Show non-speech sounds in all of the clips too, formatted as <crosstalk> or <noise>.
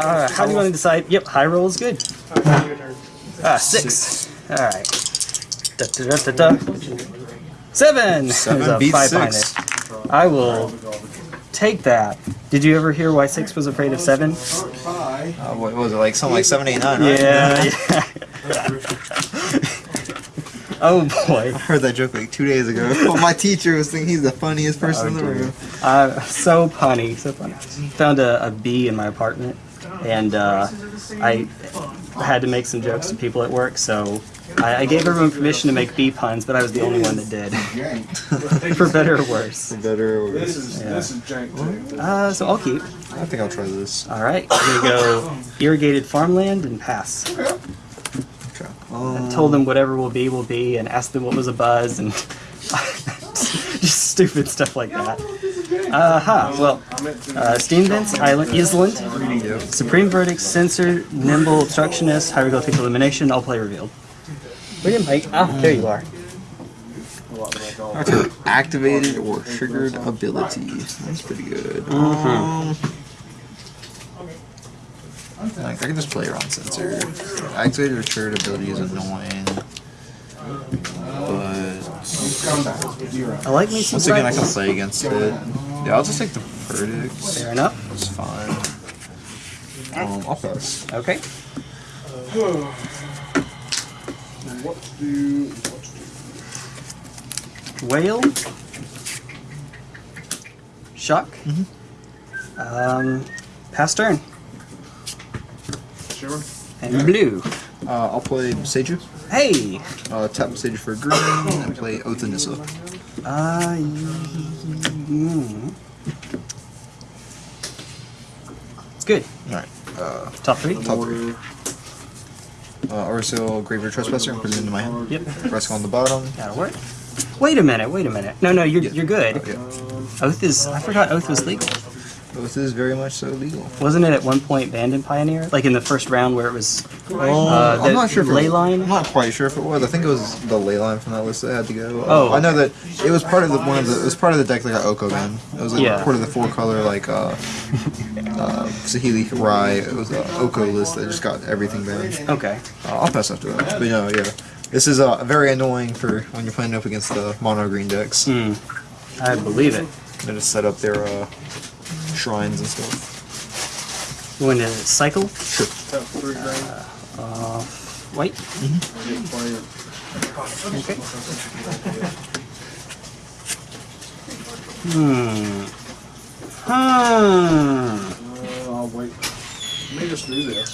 Uh, how do you want to decide? Yep, high roll is good. Okay, your. Ah, six. All right. Da, da, da, da, da. Seven. Seven There's a beats five behind six. it. I will take that. Did you ever hear why six was afraid of seven? Uh, what was it like? Something like seven, eight, nine. Right? Yeah. yeah. <laughs> oh boy. I heard that joke like two days ago. <laughs> My teacher was thinking he's the funniest person in the room. Uh, so punny, so funny. Found a, a bee in my apartment, and uh, I had to make some jokes to people at work, so I, I gave everyone permission to make bee puns, but I was the only one that did. <laughs> For better or worse. For Better. Or This is this is jank too. Uh, so I'll keep. I think I'll try this. All right, we're gonna go irrigated farmland and pass. Okay. I told them whatever will be will be, and asked them what was a buzz, and <laughs> just stupid stuff like that. Uh huh. Well, uh, steam vents, island, island, supreme verdict, Censor, nimble, obstructionist, hieroglyphic illumination, all play revealed. Where you Mike? Ah, there you are. Okay. <coughs> Activated or triggered ability. That's pretty good. Um, like, I can just play around Censor. Activated or triggered ability is annoying. But I like me some. once again, I can play against it. Yeah, I'll just take the verdicts. Fair enough. It's fine. Um, I'll pass. Okay. What to do? What to do? Whale. Shock. Um, pass turn. Shimmer. And blue. Uh, I'll play Seiju. Hey. Uh, tap Seiju for green and play Oath of Nissa. Uh, mm. It's good. Alright. Uh, Top three. top three. Uh, Orsil, Graveyard Trespasser, and put it into my hand. Yep. Rascal on the bottom. That'll work. Wait a minute. Wait a minute. No, no, you're you're good. Oh, yeah. Oath is. I forgot Oath was legal. Oath is very much so legal. Wasn't it at one point banned in Pioneer? Like in the first round where it was. Oh, Uh, I'm not sure if it ley was, line? I'm not quite sure if it was. I think it was the ley line from that list that had to go. Uh, Oh, I know that it was part of the one of the it was part of the deck that got Oko in. It was like Yeah. part of the four color like uh, uh, Saheeli Rai. It was a Oko list that just got everything banned. Okay. Uh, I'll pass after that. But no, yeah. This is uh, very annoying for when you're playing up against the mono green decks. Hmm. I believe it. They just set up their uh, shrines and stuff. You want to cycle? Sure. Tap three green. Uh, white. Get playing. Okay. Hmm. Hmm. Uh, I'll wait. Let me just do this.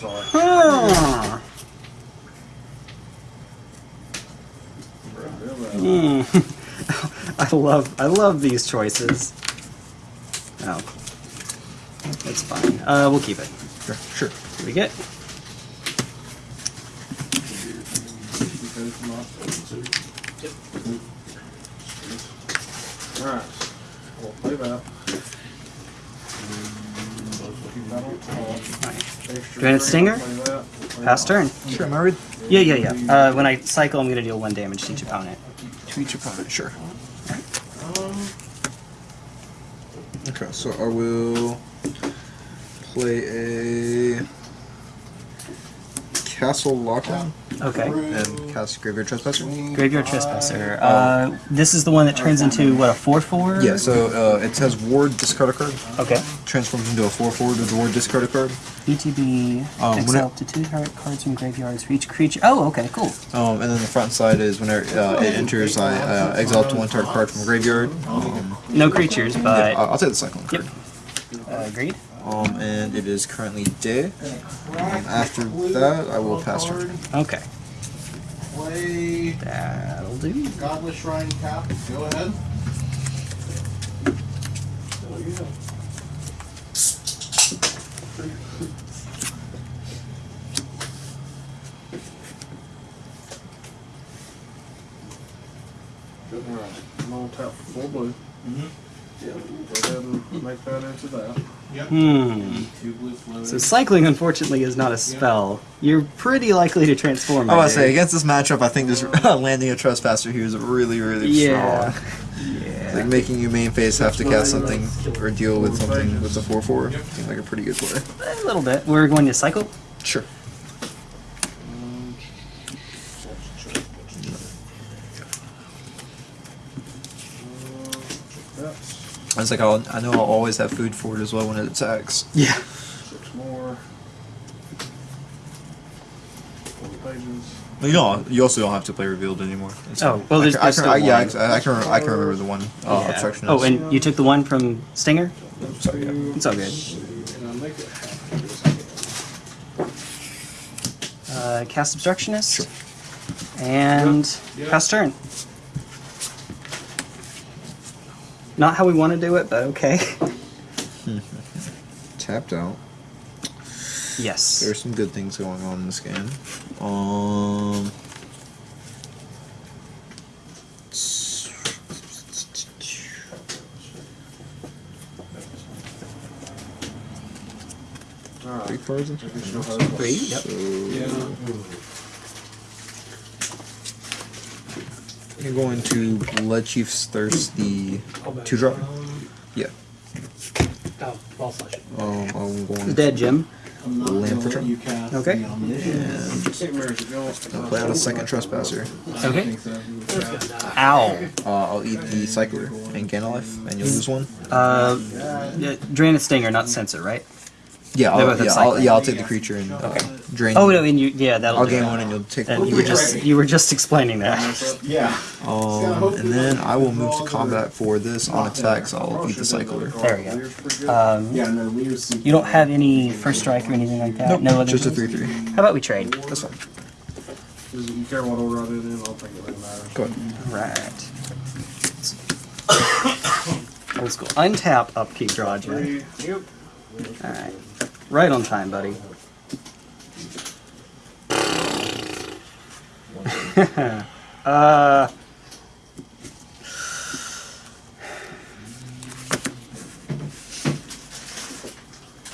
Sorry. Hmm. Hmm. I love I love these choices. That's fine. Uh, we'll keep it. Sure. Sure. What do we get? Alright. We'll play that. Keep that on top. Do I hit green, Stinger? play that, play Pass turn. Sure. Am I ready? Yeah, yeah, yeah. Uh, when I cycle, I'm gonna deal one damage to each opponent. To each opponent. Sure. Okay, so I will play a Castle Locthwain Okay. and cast Graveyard Trespasser. Graveyard Trespasser. Uh, this is the one that turns into what a four four. Yeah, so uh, it says Ward, discard a card. Okay. Transforms into a 4 4 with the Ward, discard a card. ETB. Um, exile up to two target cards from graveyards for each creature. Oh, okay, cool. Um, and then the front side is whenever uh, it enters, I uh, exile up to one target card from graveyard. No creatures, but I'll, I'll take the cyclone Yep. card. uh, agreed. Um, and it is currently day. Um, after that, I will pass turn. Okay, Play that'll do. Godless Shrine Cap. Go ahead. Good. Alright. I'm gonna tap for full blue. Go ahead and make that into that. Hmm. Two blue floating. So cycling, unfortunately, is not a spell. You're pretty likely to transform. I I was say against this matchup, I think just <laughs> landing a trespasser here is really, really Yeah. strong. Yeah. Like making you main phase have to cast something or deal with something with the 4 4 seems like a pretty good play. A little bit. We're going to cycle. Sure. That's was like I'll, I know I'll always have food for it as well when it attacks. Yeah. six more. Four pages. You don't. You also don't have to play revealed anymore. It's Oh, well, there's- I there's can, still I, yeah. I, I can. I can remember the one uh, Yeah. obstruction. Oh, and you took the one from Stinger? sorry, yeah. It's all good. And I'll make it happen. Uh, cast Obstructionist. And Yep. pass turn. Not how we want to do it, but okay. <laughs> tapped out. yes. There's some good things going on in this game. Um. Alright. Three cards. in- Additional hurdle. Three, You're going to Bloodchief's Thirst the two drop. Yeah. Oh, ball slash. Um, I'm going Dead Jim. I'm Land gonna for let turn. Okay. the omniscience. St. Mary's a go. I'll play out a second trespasser. Okay. Ow. Uh, I'll eat the cycler and gain a life, and you'll lose one. Uh, yeah, Drain and Stinger, not Censor, right? Yeah, I'll, both yeah, I'll, yeah, I'll take the creature and uh, drain. Oh no, and you yeah that'll I'll do gain it. one, and you'll take. And you were just you were just explaining that. Yeah. Um, and then I will move to combat for this on attacks. I'll eat the cycler. There we go. Um, Yeah, no, Leo's super. you don't have any first strike or anything like that. no other. Just a three-three. How about we trade? That's fine. You care what order I do it? I'll think it really matters. Go ahead. Right. <coughs> Old school. Untap, upkeep, draw, Jack. Three. Yep. All right. Right on time, buddy. <laughs> uh.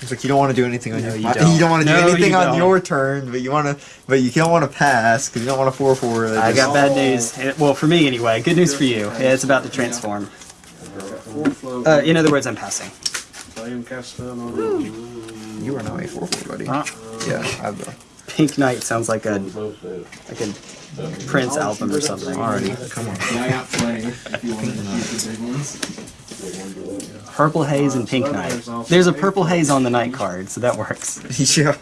It's like you don't want to do anything on No, your. you don't. <laughs> You don't want to do No, anything you on your turn, but you want to. But you don't want to pass because you don't want to four four. I got bad news. Eh, Well, for me anyway. Good news for you. It's about to transform. Uh, in other words, I'm passing. I am cast spell on you. You are now a four four, buddy. Huh? Yeah, I have the. Pink Knight sounds like a like a Prince album or something. Alrighty, come on. Yeah, I got plenty. If you want to keep the big ones. Purple Haze and Pink Knight. There's a Purple Haze on the night card, so that works. <laughs> yeah.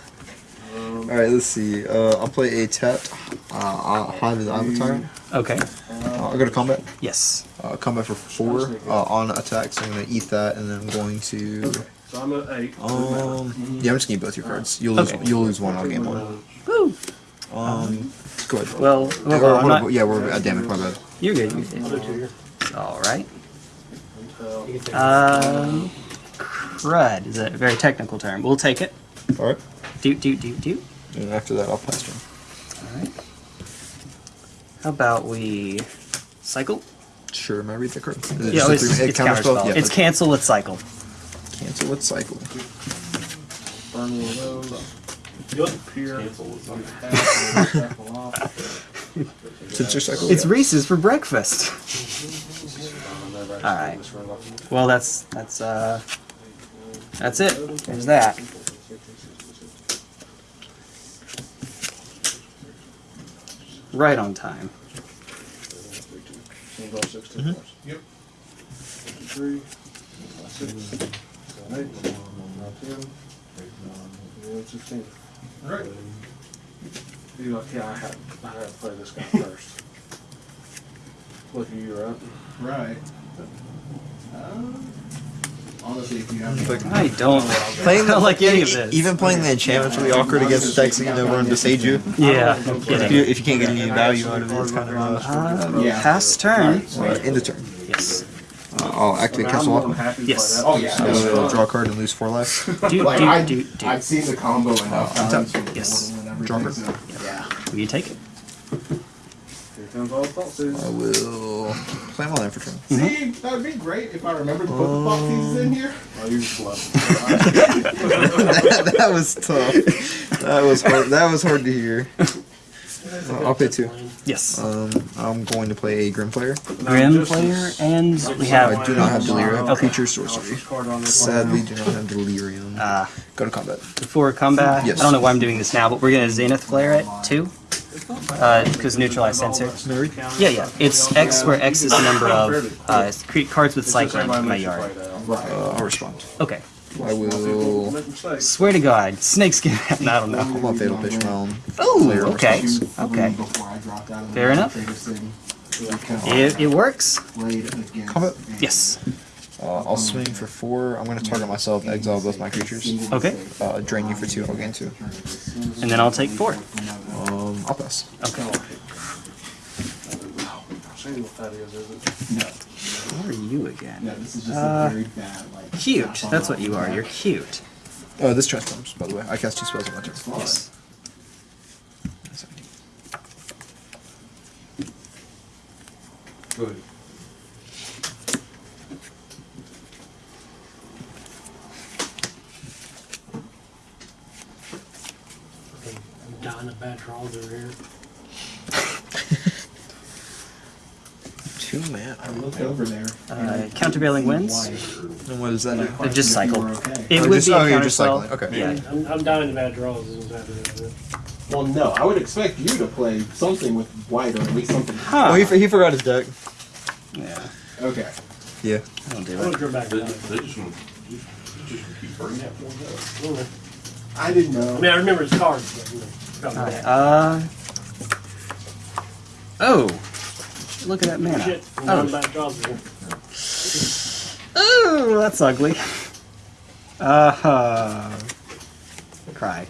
Alright, let's see. Uh, I'll play a tapped uh, uh, Hive of the Eye Tyrant. Okay. Uh, I'll go to combat. Yes. Uh, combat for four uh, on attack, so I'm going to eat that, and then I'm going to. So I'm at eight. Um, yeah, I'm just going to eat both your cards. You'll lose, Okay. you'll lose one, I'll gain one. Woo. Um, go ahead. Well, Or- well, or- I'm not- yeah, we're uh, damn it, my bad. you're good. You're good. All right. Until Um, crud is a very technical term. We'll take it. All right. Doot doot doot doot. And after that, I'll pass turn. All right. How about we cycle? Sure, am I read the card? Is it Yeah, just a it's, three- it's counter spell? counterspell. Yeah, it's but cancel. Let's cycle. Cancel with cycle. burn one of those. Yep. Here. Cancel it. Cycle. Since your cycle. It's Reese's for breakfast. All right. Well, that's that's uh, that's it. There's that. Right on time. Go sixteen Mhm. Yep. Three, six, seven, eight, ten, eleven, sixteen. Right. You like, yeah, I had, I had to play this guy first. Look, you're up. Right. Uh, honestly, if you have. Like- I don't. <laughs> Playing I don't like any of this. Even playing the enchantment's really awkward against decks that you know run to sage you. Yeah, no If you, kidding. if you can't get any value out of it, it's kind of uh, Uh, Yeah. pass turn. uh, in the turn. Yes. I'll activate I'm Castle more than Lock. happy to play Yes. that. Oh, yeah. So draw a card and lose four life. <laughs> Do Like, do I, do do. I've seen the combo enough Uh, times. untap. Yes. and everything, Draw card. so, Yeah. Will you take it? Here comes all the thoughts. I will play my land for turn. See, that would be great if I remembered to put the box pieces in here. Oh, you just left. that, <laughs> that was tough. That was hard. That was hard to hear. <laughs> Uh, I'll pay two. Yes. Um, I'm going to play a Grim Flayer. Grim Flayer, and we have. I do not have Delirium. Okay. Creature sorcery. Card on this Sadly, do not have Delirium. Uh, Go to combat. before combat, Yes. I don't know why I'm doing this now, but we're gonna Zenith flare it too. Because neutralize Censor. Mary? Yeah, yeah. It's X, where X is the number of uh, cre- cards with cycling in my yard. Uh, I'll respond. Okay. I will. Swear to God, snakeskin. <laughs> I don't know. I'm on Fatal Push. Oh, okay. Okay. Before I dropped out of Fair enough. Trader City. Because It, it works. I played Combat. Yes. Uh, I'll swing for four. I'm going to target myself, exile both my creatures. Okay. Uh, drain you for two. I'll gain two. And then I'll take four. Um, I'll pass. Okay. See what that is, is it? No, What are you again? no, this is just Uh, a very bad like. Cute. That's what you are. You're cute. Oh, this transforms, by the way. I cast two spells on my turn. Yes. Good. I'm dying of bad draws over here. <laughs> Two man. I looked over there. Uh, countervailing winds. And what does that do? They're just cycle. Okay. It Oh, would just- be a oh, you're just cycling. Okay. Yeah. I'm, I'm dying of bad draws. Is what's happening. Well, no, I would expect you to play something with white or at least something. Huh. Oh, he, he forgot his deck. Yeah. Okay. Yeah. I'll do I'm gonna it. go back. They to just, that. they just want, you just keep hurting. I don't know. I didn't know. I mean, I remember his cards, but you know, forgot Alright. about. Uh. Oh. Look at that mana. Shit, I'm dying of Oh. bad draws here. That's ugly. Uh huh. Cry.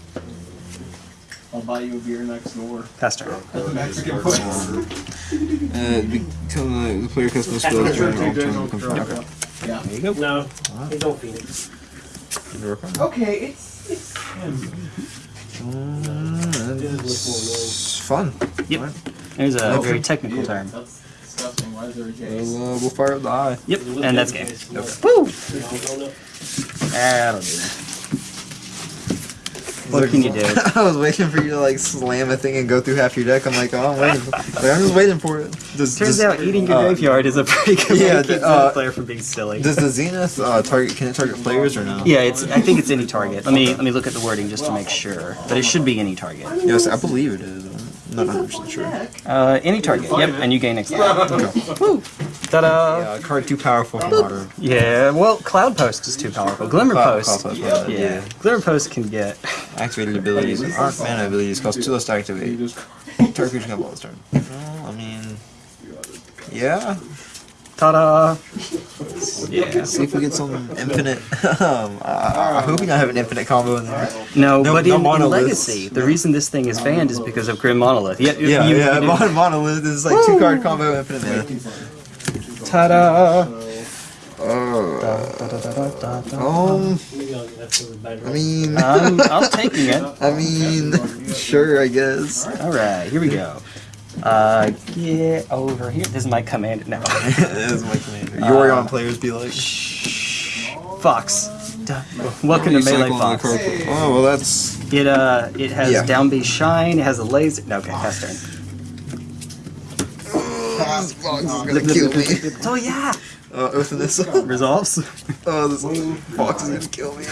I'll buy you a beer next door. Pass turn. Mexican place. Uh, become the player casts no spells during all turn becomes okay. Yeah. There you go. No, hey, don't Phoenix. Okay, it's it's. It's fun. Yep. There's a Okay. very technical term. That's disgusting. Why is there a Jace? We'll, uh, we'll fire up the eye. Yep. And that's game. No. Woo! That'll do. What can you do? <laughs> I was waiting for you to like slam a thing and go through half your deck. I'm like, oh, I'm waiting. For, <laughs> like, I'm just waiting for it. Does, Turns does, out eating your uh, graveyard is a pretty good way yeah, to keep the, uh, the player from being silly. Does the Zenith uh, target? Can it target players or no? Yeah, it's. I think it's any target. Let me let me look at the wording just to make sure. But it should be any target. Yes, I believe it is. I'm not 100 percent sure. Uh, any target. Yep, and you gain exile. <laughs> Woo! Ta-da! Yeah, card too powerful for modern. Yeah. Well, Cloud Post is too powerful. Glimmer Cloud- Post. Cloud Post, yeah. Yeah. Glimmer Post can get. Activated abilities and aren't mana abilities cost two less to You activate. just Target creature can this turn. Well, I mean, yeah. Ta-da! Yeah. See if we get some infinite. <laughs> um, I, I hope we don't have an infinite combo in there. No, No- but no in, in monoliths. Legacy, the reason this thing is banned is because of Grim Monolith. Yeah, Yeah, you- yeah. you- Mon- monolith is like two card combo infinite mana. Ta-da! Uh, Da, da, da, da, da, da. um, I'll get that for the bad I draws. mean, I'm, I'm taking it. <laughs> I mean, <laughs> sure, I guess. All right, here we go. Uh, get over here. This is my command now. <laughs> that is my commander. Yorion players be like, shh, Fox. Duh. Welcome to Melee Fox. Oh well, that's It uh, it has Yeah. down B shine. It has a laser. No, okay, pass turn. this box <laughs> is gonna kill me. Oh yeah. Uh, open this. Resolves. Oh, this box is gonna kill me.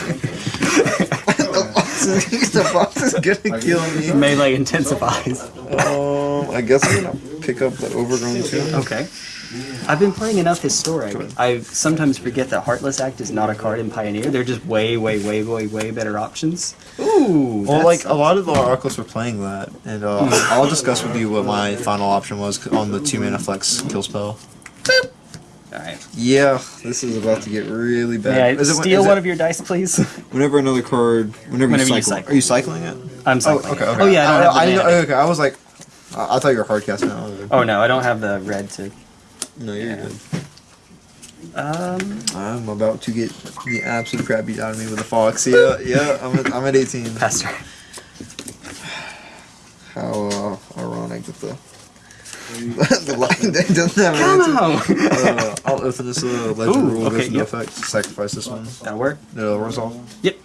<laughs> the, box is, the box is gonna kill me. Melee intensifies. Um, I guess I'm gonna pick up the overgrown too. Okay. I've been playing enough historic. I sometimes forget that Heartless Act is not a card in Pioneer. They're just way, way, way, way, way better options. Ooh. Well, that's- like a lot of the Oracles were playing that, and uh, I'll discuss with you what my final option was on the two mana flex kill spell. All right. Yeah, this is about to get really bad. May I Is it- steal is it- one of your dice, please? <laughs> Whenever another card, whenever, Whenever you, you cycle, cycle. are you cycling it? I'm Oh, cycling. okay, okay. Oh yeah, I don't have the I, didn't mana. know- okay, I was like, I I thought you were hard casting. now. Oh no, I don't have the red to. No, you're Yeah. good. Um, I'm about to get the absolute crap beat out of me with a fox. Yeah, yeah, I'm at, I'm at 18. <laughs> pass turn. How uh, ironic that the the line deck doesn't have Come an on. answer. Uh, I'll open this uh, legend Ooh, rule okay, goes into yep. effect. Sacrifice this one. That'll work. It'll resolve. Yep.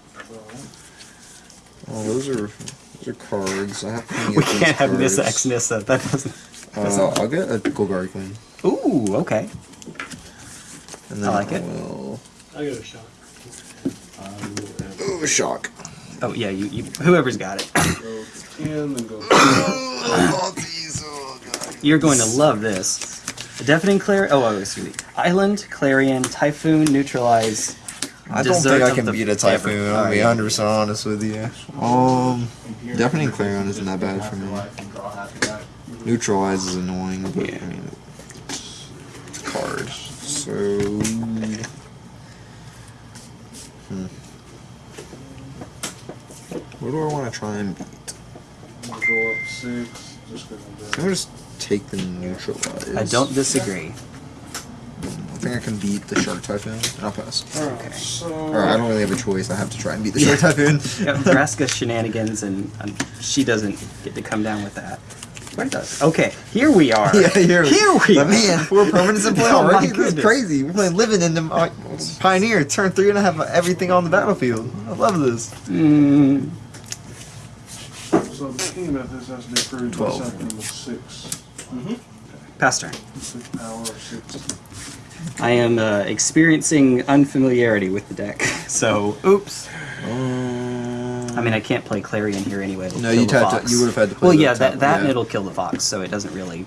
Oh, those are those are cards. I have We can't have Nissa cards. X Nissa. That doesn't. Uh, I'll get a Golgari Queen. Ooh, okay. And then I like it. will... I'll give it a shot. Ooh, shock. Oh yeah, you, you whoever's got it. Go ten, then go. <coughs> You're going to love this. A deafening clarion. Oh, oh, excuse me. Island, clarion, typhoon, neutralize. I don't think I can the beat a Typhoon, ever- I'll be 100% honest with you. Um, Deafening Clarion isn't that bad for me. Neutralize is annoying, but Yeah. I mean, it's a card. So. Hmm. What do I want to try and beat? I'm gonna go up six. Just gonna I'm gonna just take the neutralize. I don't disagree. I think I can beat the Shark Typhoon, and I'll pass. Okay. So. Or I don't really have a choice. I have to try and beat the Shark Typhoon. <laughs> Got Vraska shenanigans, and um, she doesn't get to come down with that. Where does? Okay, here we are. <laughs> Yeah, here, Here we are. man, four permanents <laughs> in play Oh already. this is crazy. We're playing living in the uh, Pioneer. Turn three and I have everything on the battlefield. I love this. Mm, So the behemoth this has to be approved by Twelve. Something with six. pass turn. Six power, six. I am uh, experiencing unfamiliarity with the deck, <laughs> so oops. I mean, I can't play Clarion here anyway. No, you'd have to- you would've had to play Well, the yeah, top- that that yeah. it'll kill the fox, so it doesn't really.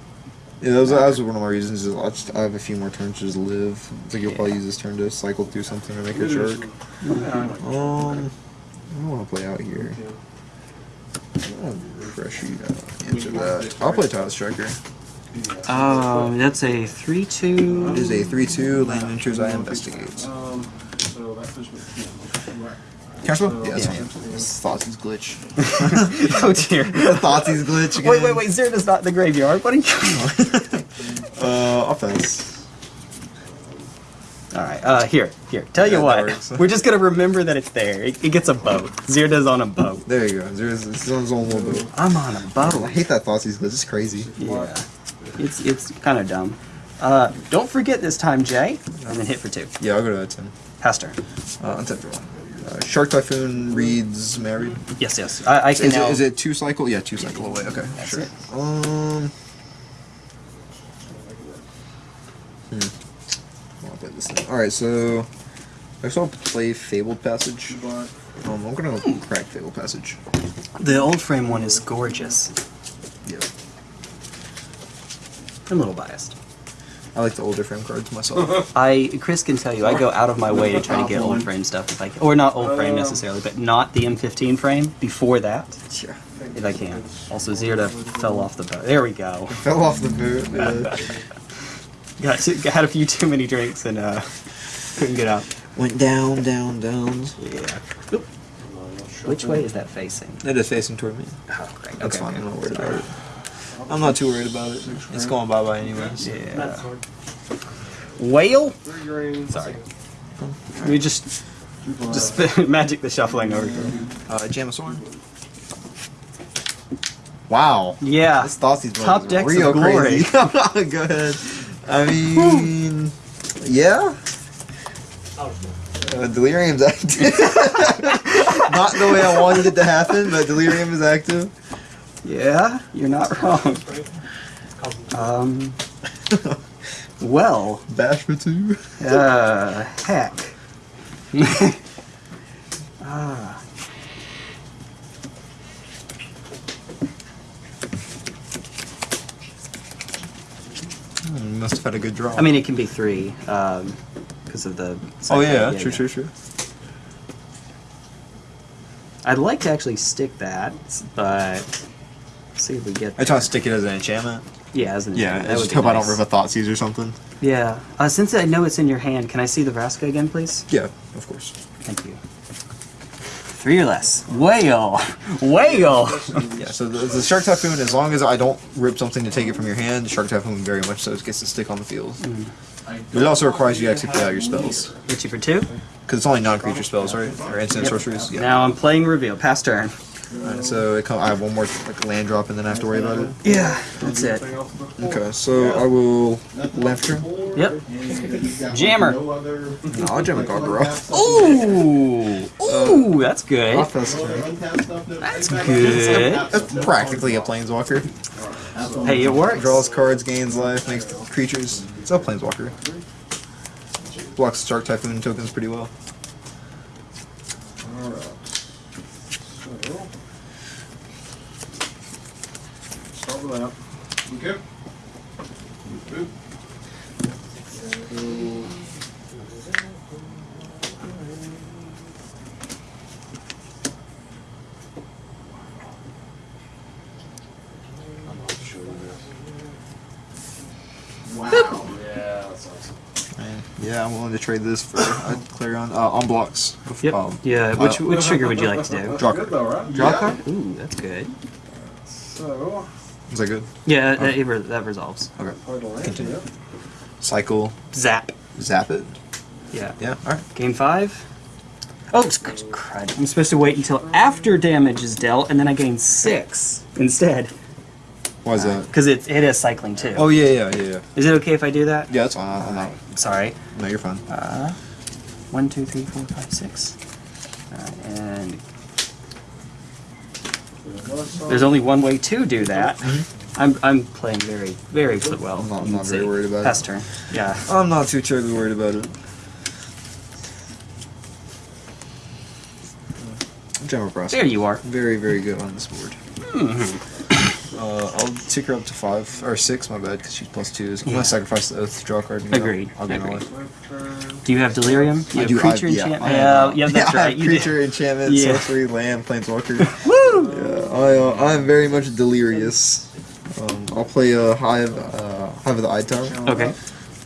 Yeah, that was, that was one of my reasons. Is I, just, I have a few more turns to just live. I think you'll probably use this turn to cycle through something or make a jerk. Um, I don't want to play out here. I'll pressure you to answer that. I'll play Tireless Tracker. Um, that's a three-two. It is a 3-2, land enters, I investigate. Um, so that puts me at ten. Yeah, that's Yeah. fine. Glitch. <laughs> oh dear. <laughs> Thoughts's glitch again. Wait, wait, wait! Zerda's not the graveyard. What are you? <laughs> Uh, offense. All right. Uh, here, here. Tell you Yeah, that what. works. We're just gonna remember that it's there. It, it gets a boat. Zerda's on a boat. There you go. There's it's on his own little bit. I'm on a I boat. I hate that Thoughts's glitch. It's crazy. Yeah. It's it's kind of dumb. Uh, don't forget this time, Jay, and then hit for two. Yeah, I'll go to that 10. Pass turn. Uh, untap draw. Uh, Shark Typhoon reads married. Yes, yes. I, I can Is now. it, is it two cycle? Yeah, two cycle away. Okay, That's sure. it. Um. Hmm. I'll play this thing. All right, so I guess I'll play Fabled Passage. Black. Um, I'm gonna Hmm. crack Fabled Passage. The old frame one is gorgeous. Yeah, I'm a little biased. I like the older frame cards myself. <laughs> I Chris can tell you I go out of my way to try to get old frame stuff if I can, or not old frame necessarily, but not the M15 frame. Before that, yeah, if I can. Also, Zerda fell off the boat. There we go. <laughs> fell off the boot. Yeah. <laughs> Got to, had a few too many drinks and uh, couldn't get up. Went down, down, down. Yeah. Oop. Which way is that facing? It is facing toward me. Oh, great. That's okay. fine. I'm not worried about it. I'm not too worried about it. It's going bye bye anyways. Yeah. Whale? Sorry. We just just <laughs> magic the shuffling over here. Uh, Jamasorn. Wow. Yeah. This Thoughts's Top is decks real of glory. crazy. Go ahead. I mean, yeah. Uh, Delirium's active. <laughs> Not the way I wanted it to happen, but Delirium is active. Yeah, you're not wrong. Um. Well, Bash for two. uh, heck. <laughs> ah. Hmm, must have had a good draw. I mean, it can be three, um, because of the. oh yeah, true, yeah. true, true. I'd like to actually stick that, but see if we get. I try to stick it as an enchantment. Yeah, as an enchantment. Yeah, that I just be hope I don't nice. rip a Thoughtseize or something. Yeah. Uh, since I know it's in your hand, can I see the Vraska again, please? Yeah, of course. Thank you. Three or less. Whale! Whale! Yeah, so the, the Shark Typhoon, as long as I don't rip something to take it from your hand, the Shark Typhoon very much so it gets to stick on the field. But it also requires you to actually play out your spells. Hit you for two. Because it's only non-creature spells, right? Or instant sorceries? Yeah. Now I'm playing reveal. Pass turn. Alright, so it come, I have one more like land drop and then I have to worry about it. Yeah, that's it. Anything else with the Okay, so I will left turn. Yep. Jammer. No I'll jam a Gargaroth. Ooh! Uh, Ooh, that's good. Offense turn. Untap stuff that- That's good. That's practically a planeswalker. Hey, it works. Draws cards, gains life, makes creatures. It's a planeswalker. Blocks Shark Typhoon tokens pretty well. Alright. So. Start with. Okay. Good. I'm not sure. Wow. Yeah, that's awesome. And yeah, I'm willing to trade this for uh, Clarion uh, on blocks. Yep. Um, yeah. Which which trigger would you like to do? Draw Good though, right? Draw card. Ooh, that's good. So, Is that good? Yeah, that, it re- that resolves. Okay. play the land. Continue. Cycle. Zap. Zap it. Yeah. Yeah. All right. Game five. Oh, it's c- crud. I'm supposed to wait until after damage is dealt, and then I gain six instead. Why is that? Because it, it is cycling too. Oh yeah, yeah, yeah, yeah. Is it okay if I do that? Yeah, that's fine. I'm not. Sorry. No, you're fine. Uh, one, two, three, four, five, six. Alright, and there's only one way to do that. I'm, I'm playing very, very well. I'm not- I'm not very worried about it. Pass turn. Yeah. I'm not too terribly worried about it. General process. There you are. Very, very good on this board. Uh, I'll take her up to five or six. My bad, because she's plus two. I'm Yeah. gonna sacrifice the oath, draw a card. And. Agreed. I'll get Agreed. it. Do you have delirium? You I have do. creature I, yeah, enchantment. I Yeah, have, yeah, uh, that's <laughs> yeah, I right. have You creature, enchantment, Yeah. sorcery, land, planeswalker. <laughs> Woo! I, uh, I am very much delirious. Um, I'll play a uh, hive, uh, hive of the eye tyrant. Okay.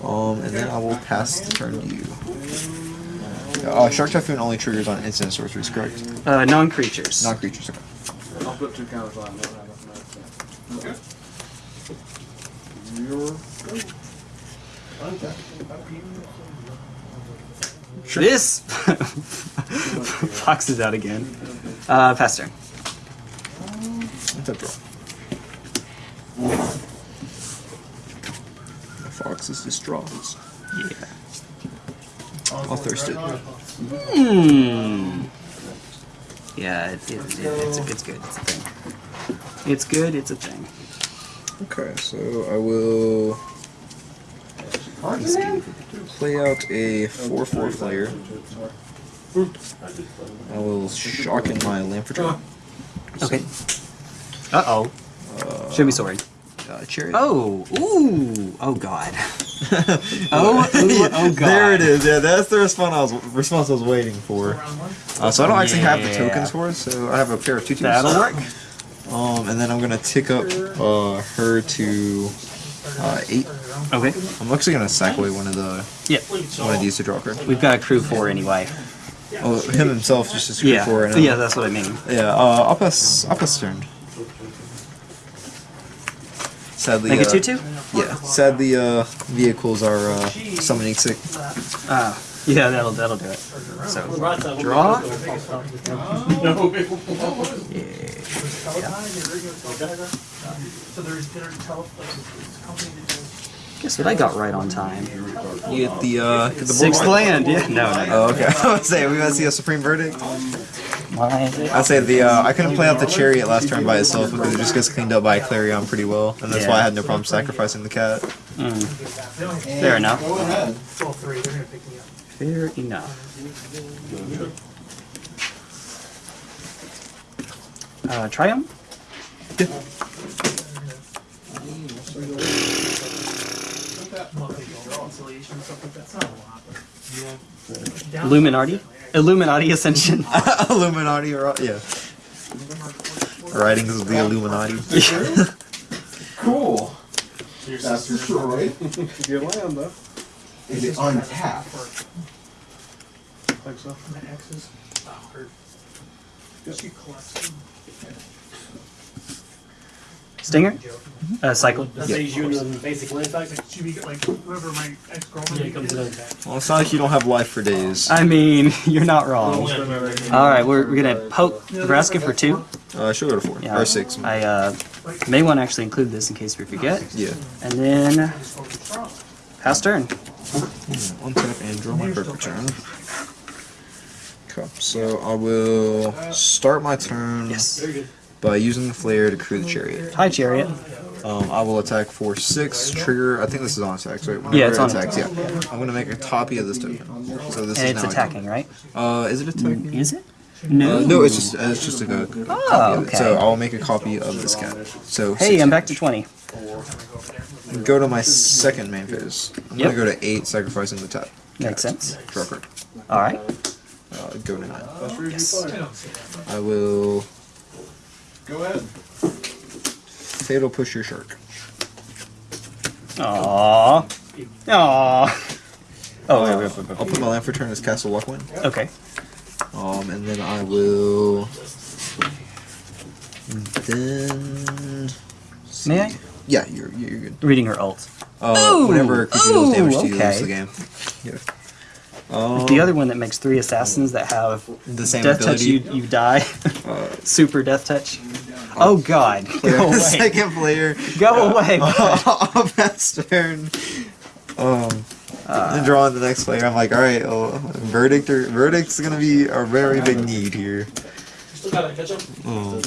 Um, and then I will pass the turn to you. Uh, Shark Typhoon only triggers on instant sorceries, correct? Uh, non-creatures. Not creatures. Okay. I'll put two counters on. Don't have enough mana. Okay. You're This <laughs> fox is out again. Uh, pass turn. Tap draw. The fox is distraught. Yeah. I'll thirst it. Hmm. Yeah, it, it, it, it's, it's good. It's a thing. It's good. It's a thing. Okay, so I will play out a 4-4 flyer. I will shock in my Lamphitron. Okay. Uh oh. Show me sorry. Uh, chariot. Oh. Ooh. Oh God. <laughs> Oh. Ooh, oh God. <laughs> There it is. Yeah, that's the response I was response I was waiting for. Uh, so I don't actually have the tokens for it. So I have a pair of tutus. That'll work. Um, and then I'm gonna tick up uh, her to uh, eight. Okay. I'm actually gonna sack away one of the Yeah. one of these to draw a card. We've got a crew four anyway. Oh, him himself just a screw Yeah. for right now. Yeah, that's what I mean. Yeah, uh, I'll pass. I'll pass turn. Sadly, Make it uh, two two. Yeah, sadly, uh, vehicles are uh, summoning sick. Ah. Yeah, that'll that'll do it. So draw. Guess what I got right on time. You get the uh, get the Sixth land. Yeah. No. no. Oh, okay. <laughs> I was saying we gonna see a supreme verdict. Why is it? I say the uh, I couldn't play out the chariot last turn by itself because it just gets cleaned up by Clarion pretty well, and that's why I had no problem sacrificing the cat. Mm. Fair enough. Go ahead. Fair enough. Uh, Triumph? Illuminati? Illuminati Ascension. <laughs> Illuminati, or yeah. Writings of the Illuminati. <laughs> Cool. That's for sure, right? <laughs> Good land though. Is it untapped? Think so. Stinger? Uh, cycle. That saves you in the basic land type. Should be like whoever my ex girlfriend it comes in. Well, it's not like you don't have life for days. I mean, <laughs> you're not wrong. Alright, we're, we're gonna poke Nebraska for two. Uh, she'll go to four Yeah. or six. I uh, may want to actually include this in case we forget. Yeah. And then pass turn. One tap and draw my perfect turn. Okay, so I will start my turn Yes. Very good. By using the flare to crew the chariot. Hi, Chariot. Um, I will attack for six. Trigger. I think this is on attacks, right? Yeah, it's on attacks. Yeah. I'm gonna make a copy of this token. So this And is it's now attacking, right? Uh, is it attacking? Is it? Uh, No. no, it's just uh, it's just a copy Oh, of it. okay. So I'll make a copy of this cat. So Hey, six. I'm back to 20. go to my second main phase. I'm Yep. gonna go to eight, sacrificing the tap. Makes sense. Draw card. All right. Uh, go to nine. Yes. I will Go ahead. fatal push your shark. Aww. Aww. Oh, wait, wait, wait, wait, I'll put my land for turn as Castle Locthwain. wait. Okay. Um, and then I will. Then. May I? Yeah, you're you're good. Reading her ult. Uh, Ooh, whenever a creature deals damage ooh, to you, okay. lose the game. Yeah. Um, The other one that makes three assassins that have the same death touch, ability. you you die. Uh, <laughs> Super death touch. Oh God! <laughs> Go <laughs> away! Second player. Go away! on pass turn. Um, and draw on the next player. I'm like, all right, oh, verdict or verdict's gonna be a very big need here. Still got to catch. Um,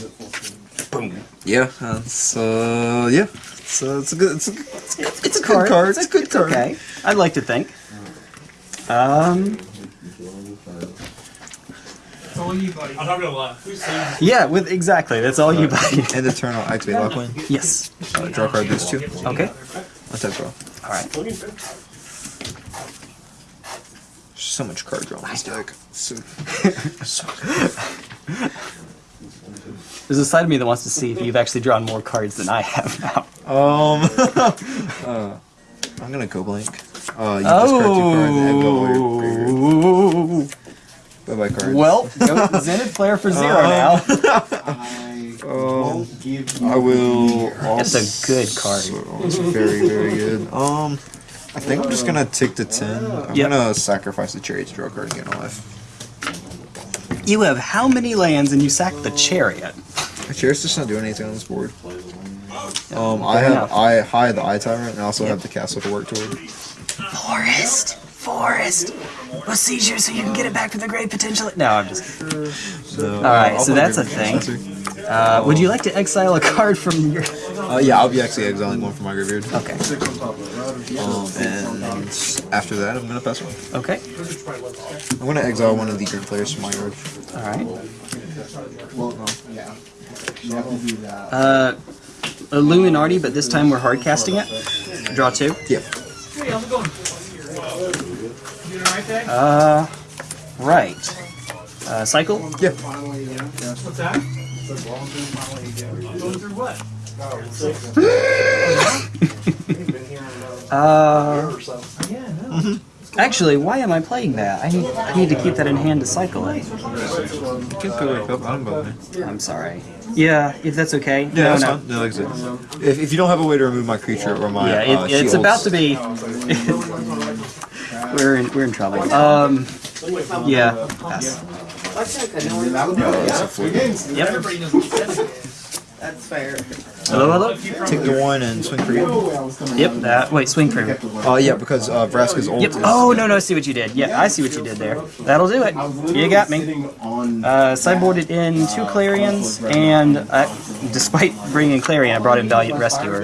Boom. yeah, uh, so yeah, so it's a good, it's a, it's a, It's a good card. card. It's, It's a good it's card. Okay. I'd like to think. Um. It's all you, buddy. I'm not gonna lie. Who's Yeah. With exactly. That's all you buy. <laughs> and eternal turn, I'll activate yes. Uh, draw card these two. Okay. Untap draw. All right. So much card draw on this deck. So, <laughs> so There's a side of me that wants to see if you've actually drawn more cards than I have now. Um, <laughs> uh, I'm gonna go blank. Uh, you discard two cards and go all. Oh. Bye bye cards. Well, go Zenith Flare for zero now. <laughs> I Um, won't give you I will. That's a good card. It's very very good. Um, I think I'm just gonna take the ten. I'm Yep. gonna sacrifice the chariot to draw a card and get alive. You have how many lands and you sack the chariot? The chariot's just not doing anything on this board. Um, I have enough. I high the eye tyrant and I also Yep. have the castle to work toward. Forest, forest, a seizure so you can get it back from the great potential. No, I'm just. So, All right, I'll so that's a thing. Uh, would you like to exile a card from your? Uh, yeah, I'll be actually exiling one from my graveyard. Okay. Um, and after that, I'm gonna pass one. Okay. I'm gonna exile one of the green players from my yard. All right. Well, yeah. You have to that. Uh, Illuminati, but this time we're hard casting it. Draw two. Yeah. Hey, how's it going? You doing alright, Dad? Uh, right. Uh, cycle. Yeah. What's that? Going through what? Uh, actually, why am I playing that? I need I need to keep that in hand to cycle it. You can pick it up. I don't bother me. I'm sorry. Yeah, if that's okay. Yeah, no, that's no. fine. No, like if, if you don't have a way to remove my creature or my Yeah, it, uh, it's shields- about to be. <laughs> we're in we're in trouble. Um, yeah. Pass. Yep. Everybody knows what you said. That's fair. Hello, hello. take the one and swing for you. Yep. That. Wait, swing for me. Uh, yeah, because uh, Vraska's ult Yep. Oh no, no. I see what you did. Yeah, I see what you did there. That'll do it. You got me. Sitting on Uh, sideboarded in two Clarions, and uh, despite bringing Clarion, I brought in Valiant Rescuer.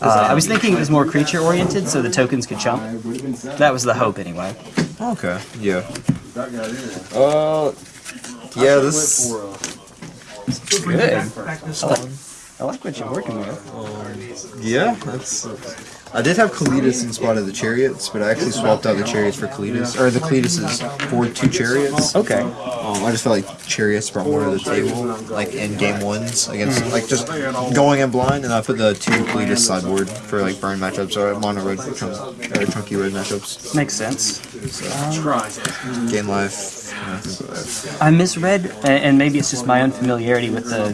Uh, I was thinking it was more creature oriented, so the tokens could chump. That was the hope, anyway. Okay. Yeah. That guy there. Uh. Yeah. This. For, Good. I like, I like what you're working with. Yeah. That's. I did have Kalitas in spot of the chariots, but I actually swapped out the chariots for Kalitas, or the Kalitases for two chariots. Okay. Um, I just felt like chariots brought more to the table, like in game ones against like just going in blind, and I put the two Kalitas sideboard for like burn matchups or mono red chunk, or chunky red matchups. Makes sense. Gain life. yeah, things like that. I misread, and maybe it's just my unfamiliarity with the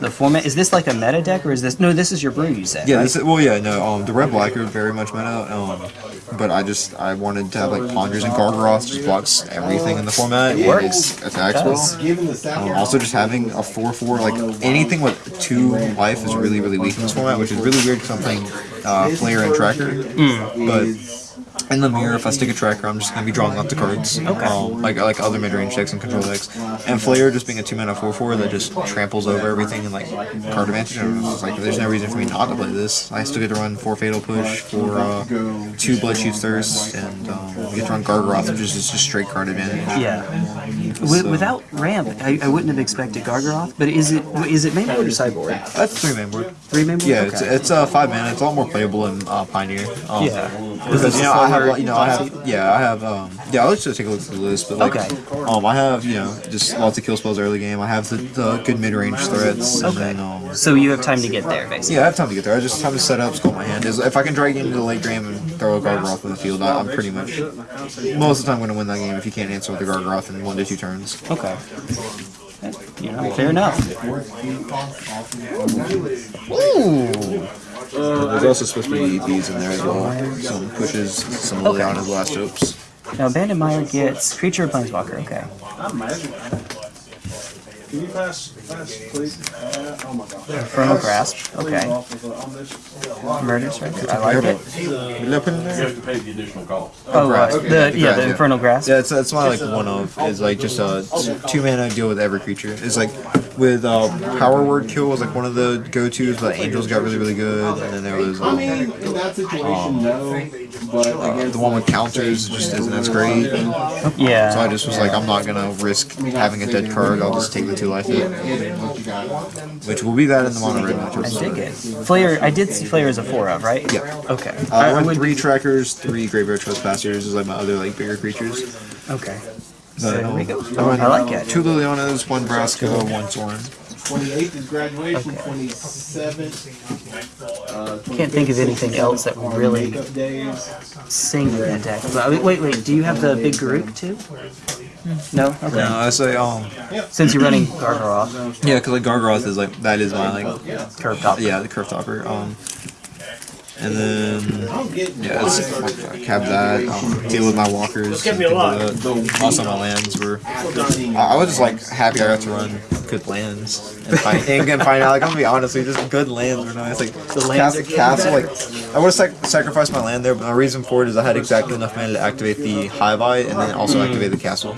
the format. Is this like a meta deck, or is this? No, this is your brew. You said. Yeah, right? this is, well, yeah, no, um, the red black are very much meta, um, but I just I wanted to have like Ponders and Gargaroth just blocks everything in the format. It works. attacks well. does. given the sound. Um, also, just having a 4-4, like anything with two life is really, really weak in this format, which is really weird because I'm playing uh, player and tracker. Hmm. But in the mirror, if I stick a tracker, I'm just gonna be drawing up the cards. Okay. Um, like like other mid range decks and control decks. And Flayer just being a two mana four four that just tramples over everything and like card advantage. I it's like there's no reason for me not to play this. I still get to run four fatal push, for uh, two blood chief thirst, and um, we get to run Gargaroth, which is just straight card advantage. Yeah. Wi- without ramp, I, I wouldn't have expected Gargaroth, but is it is it main board or sideboard? That's three man board. Three main board? Yeah, okay. it's, it's uh, five mana. It's a lot more playable in uh, Pioneer. Um, Yeah. Because you know I have you know I have yeah I have um yeah I'll just take a look at the list but like Okay. um I have you know just lots of kill spells early game I have the, the good mid range threats and Okay. then um so you have time to get there, basically. yeah I have time to get there I just have to set up sculpt my hand if I can drag into the late game and throw a Gargaroth in the field I, I'm pretty much most of the time going to win that game if you can't answer with the Gargaroth in one to two turns Okay. You know, fair enough. Uh, there's also supposed to be EPs in there as well some pushes some Liliana's last hopes Now, Abandoned Mire gets creature or planeswalker. Okay. I'm magic. Can you pass, pass, please? Uh, oh my god. Infernal Grasp. Okay. off of the- on this. Murder Strike. I like it. Did I put it in You have to pay the additional cost. Oh, uh, Okay. the yeah, Grasp, the yeah. Infernal Grasp. Yeah, it's that's my like one of is like just a two mana deal with every creature. It's like with uh, power word kill was like one of the go tos, but angels got really really good, and then there was I um, mean, in that situation, no. But uh, against the one with counters just isn't as great. Yeah. So I just was like, I'm not gonna risk having a dead card. I'll just take the two life hit, what you got. which will be that in the mono red I matchup. dig it. Flare. I did see Flare as a four of, right? Yeah. Okay. Uh, I I went three trackers, three graveyard trespassers is like my other like bigger creatures. Okay. But, There we um, go. I went I like it. Two Lilianas, one Vraska, one Sorin. 28th is graduation, Okay. 27th. Can't think of anything else that would really makeup sing in that deck. But wait, wait, wait. Do you have the big Garruk too? No. Okay. No, I say um Since you're running Gargaroth, yeah, because like Gargaroth is like that is my like curve top. Yeah, the curve topper. Um, and then yeah, have that. Um, deal with my walkers. Me a also, my lands were. I I was just like happy I got to run good lands and find, <laughs> and find out. Like I'm gonna be honest, with you, just good lands were nice. Like the lands castle, castle. Like I would have sac- sacrificed my land there, but my reason for it is I had exactly enough mana to activate the Hive Eye and then also activate the castle.